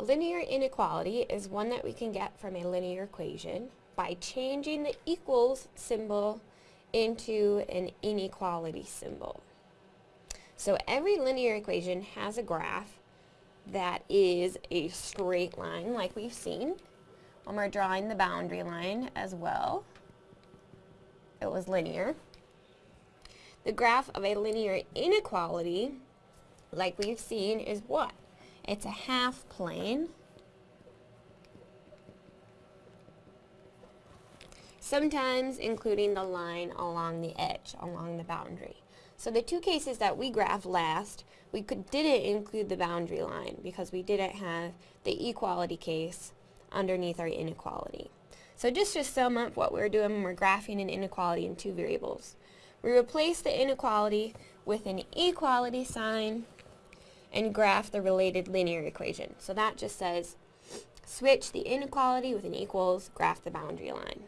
A linear inequality is one that we can get from a linear equation by changing the equals symbol into an inequality symbol. So every linear equation has a graph that is a straight line like we've seen when we're drawing the boundary line as well. It was linear. The graph of a linear inequality, like we've seen, is what? It's a half plane. Sometimes including the line along the edge, along the boundary. So the two cases that we graphed last, we could, didn't include the boundary line because we didn't have the equality case underneath our inequality. So just to sum up what we're doing when we're graphing an inequality in two variables. We replace the inequality with an equality sign and graph the related linear equation. So that just says switch the inequality with an equals, graph the boundary line.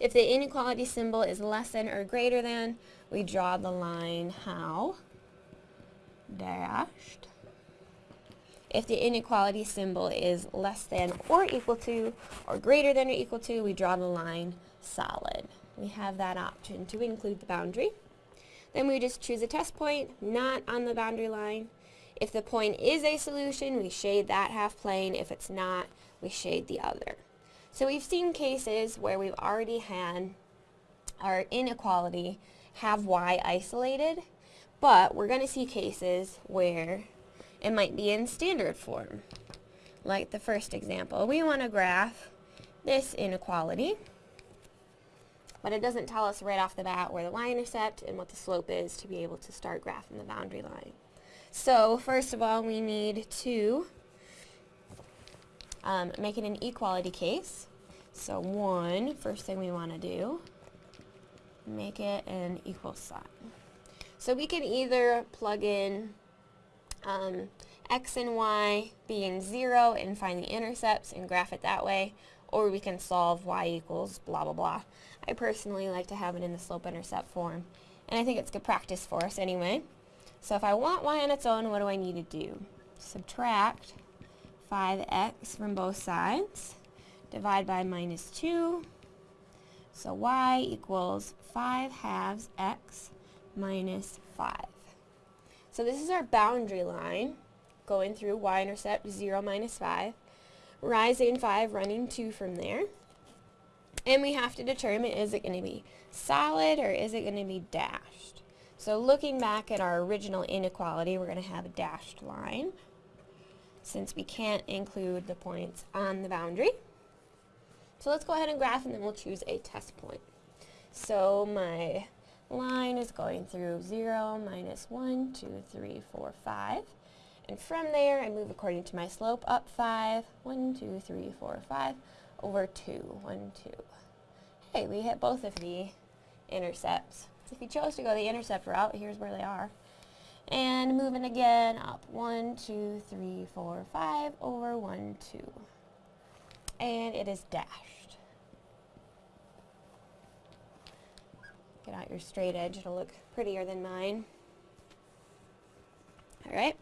If the inequality symbol is less than or greater than, we draw the line how? Dashed. If the inequality symbol is less than or equal to or greater than or equal to, we draw the line solid. We have that option to include the boundary. Then we just choose a test point, not on the boundary line. If the point is a solution, we shade that half plane. If it's not, we shade the other. So we've seen cases where we've already had our inequality have y isolated, but we're going to see cases where it might be in standard form. Like the first example, we want to graph this inequality, but it doesn't tell us right off the bat where the y-intercept and what the slope is to be able to start graphing the boundary line. So first of all, we need to um, make it an equality case. So one, first thing we want to do, make it an equal sign. So we can either plug in um, x and y being 0 and find the intercepts and graph it that way, or we can solve y equals blah blah blah. I personally like to have it in the slope-intercept form, and I think it's good practice for us anyway. So if I want y on its own, what do I need to do? Subtract 5x from both sides, divide by minus 2, so y equals 5 halves x minus 5. So this is our boundary line going through y-intercept 0 minus 5, rising 5, running 2 from there. And we have to determine is it going to be solid or is it going to be dashed. So looking back at our original inequality, we're going to have a dashed line since we can't include the points on the boundary. So let's go ahead and graph and then we'll choose a test point. So my line is going through 0, minus 1, 2, 3, 4, 5. And from there, I move according to my slope up 5, 1, 2, 3, 4, 5, over 2, 1, 2. Hey, we hit both of the intercepts. If you chose to go the intercept route, here's where they are. And moving again up 1, 2, 3, 4, 5, over 1, 2. And it is dashed. Get out your straight edge, it'll look prettier than mine. Alright.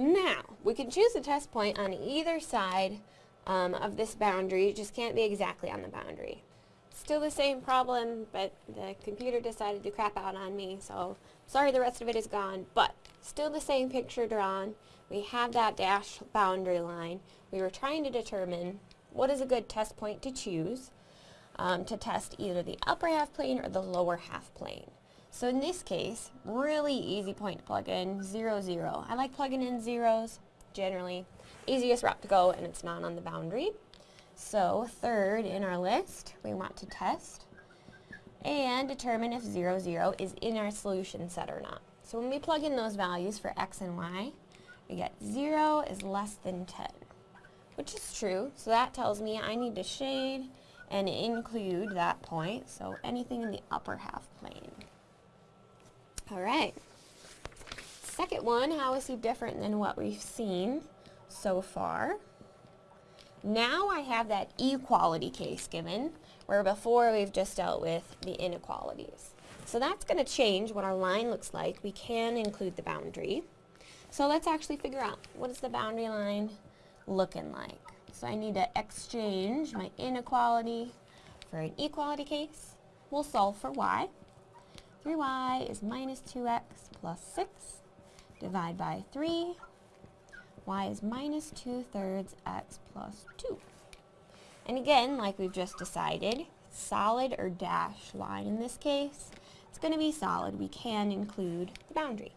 Now, we can choose a test point on either side um, of this boundary, it just can't be exactly on the boundary. Still the same problem, but the computer decided to crap out on me, so sorry the rest of it is gone, but still the same picture drawn. We have that dash boundary line. We were trying to determine what is a good test point to choose um, to test either the upper half plane or the lower half plane. So in this case, really easy point to plug in, 0, 0. I like plugging in zeros, generally. Easiest route to go, and it's not on the boundary. So third in our list, we want to test and determine if 0, 0 is in our solution set or not. So when we plug in those values for x and y, we get 0 is less than 10, which is true. So that tells me I need to shade and include that point, so anything in the upper half plane. All right. Second one, how is he different than what we've seen so far? Now I have that equality case given, where before we've just dealt with the inequalities. So that's going to change what our line looks like. We can include the boundary. So let's actually figure out what is the boundary line looking like. So I need to exchange my inequality for an equality case. We'll solve for y. 3y is minus 2x plus 6. Divide by 3. y is minus 2 thirds x plus 2. And again, like we've just decided, solid or dashed line in this case, it's going to be solid. We can include the boundary.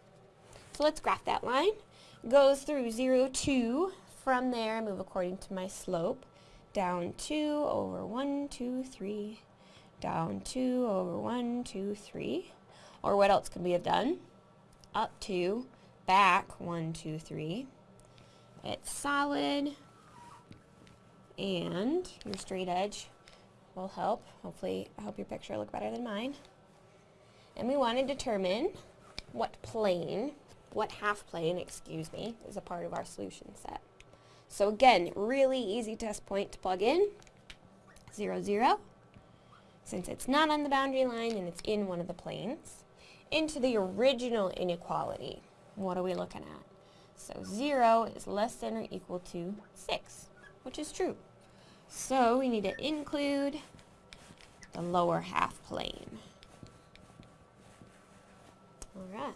So let's graph that line. Goes through 0, 2. From there, I move according to my slope. Down 2 over 1, 2, 3. Down 2 over 1, 2, 3. Or what else could we have done? Up 2, back 1, 2, 3. It's solid. And your straight edge will help. Hopefully, I hope your picture look better than mine. And we want to determine what plane what half plane, excuse me, is a part of our solution set. So again, really easy test point to plug in. 0, 0. Since it's not on the boundary line and it's in one of the planes. Into the original inequality, what are we looking at? So 0 is less than or equal to 6, which is true. So we need to include the lower half plane. Alright.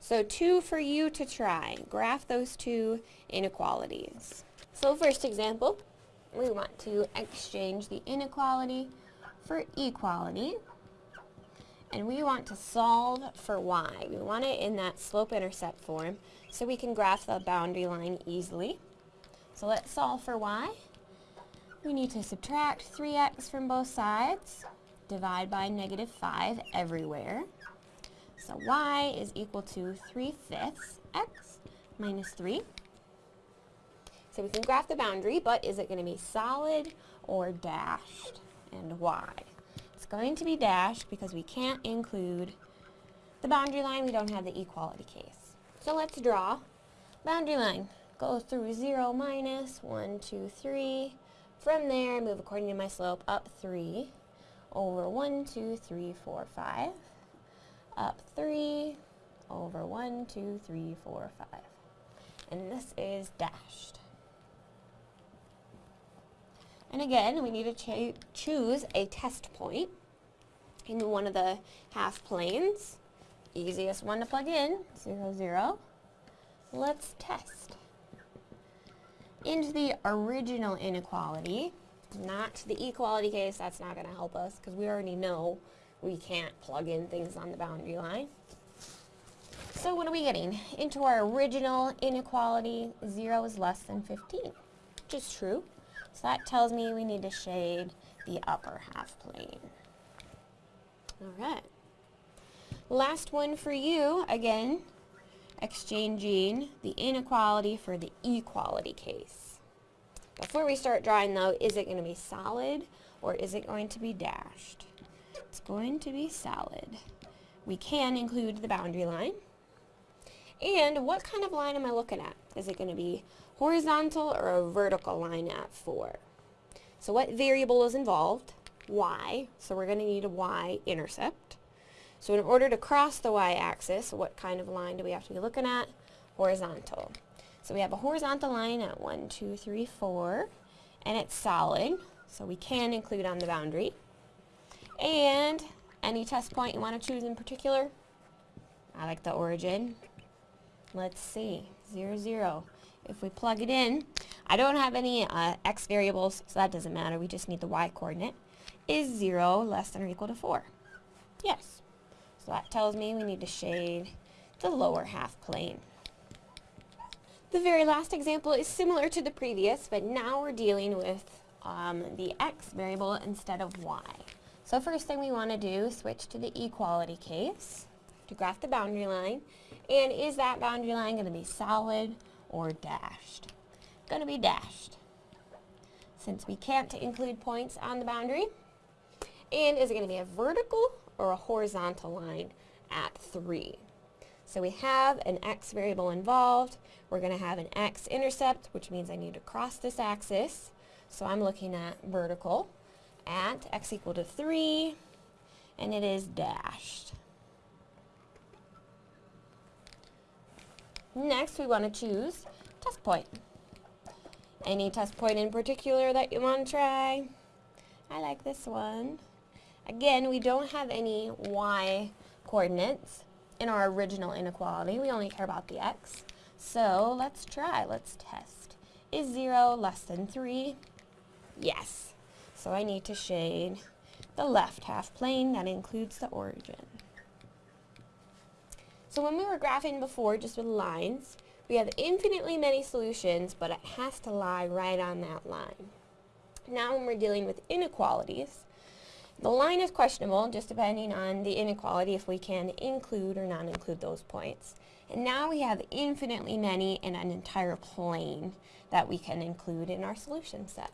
So two for you to try. Graph those two inequalities. So first example, we want to exchange the inequality for equality. And we want to solve for y. We want it in that slope-intercept form so we can graph the boundary line easily. So let's solve for y. We need to subtract 3x from both sides, divide by negative 5 everywhere. So y is equal to 3 fifths x minus 3. So we can graph the boundary, but is it going to be solid or dashed? And why? It's going to be dashed because we can't include the boundary line. We don't have the equality case. So let's draw. Boundary line Go through 0 minus 1, 2, 3. From there, move according to my slope up 3 over 1, 2, 3, 4, 5 up 3 over 1, 2, 3, 4, 5. And this is dashed. And again, we need to choose a test point in one of the half planes. Easiest one to plug in, 0, 0. Let's test. Into the original inequality, not the equality case, that's not going to help us because we already know we can't plug in things on the boundary line. So what are we getting? Into our original inequality, 0 is less than 15, which is true. So that tells me we need to shade the upper half plane. Alright. Last one for you, again, exchanging the inequality for the equality case. Before we start drawing though, is it going to be solid or is it going to be dashed? It's going to be solid. We can include the boundary line. And what kind of line am I looking at? Is it going to be horizontal or a vertical line at 4? So what variable is involved? y. So we're going to need a y-intercept. So in order to cross the y-axis, what kind of line do we have to be looking at? Horizontal. So we have a horizontal line at 1, 2, 3, 4, and it's solid, so we can include on the boundary. And any test point you want to choose in particular? I like the origin. Let's see, 0, 0. If we plug it in, I don't have any uh, x variables, so that doesn't matter. We just need the y coordinate. Is 0 less than or equal to 4? Yes. So that tells me we need to shade the lower half plane. The very last example is similar to the previous, but now we're dealing with um, the x variable instead of y. So first thing we want to do, switch to the equality case to graph the boundary line. And is that boundary line going to be solid or dashed? Going to be dashed, since we can't include points on the boundary. And is it going to be a vertical or a horizontal line at 3? So we have an x variable involved. We're going to have an x-intercept, which means I need to cross this axis. So I'm looking at vertical at x equal to 3, and it is dashed. Next, we want to choose test point. Any test point in particular that you want to try? I like this one. Again, we don't have any y coordinates in our original inequality. We only care about the x. So let's try. Let's test. Is 0 less than 3? Yes. So I need to shade the left half plane that includes the origin. So when we were graphing before just with lines, we have infinitely many solutions, but it has to lie right on that line. Now when we're dealing with inequalities, the line is questionable, just depending on the inequality, if we can include or not include those points. And now we have infinitely many in an entire plane that we can include in our solution set.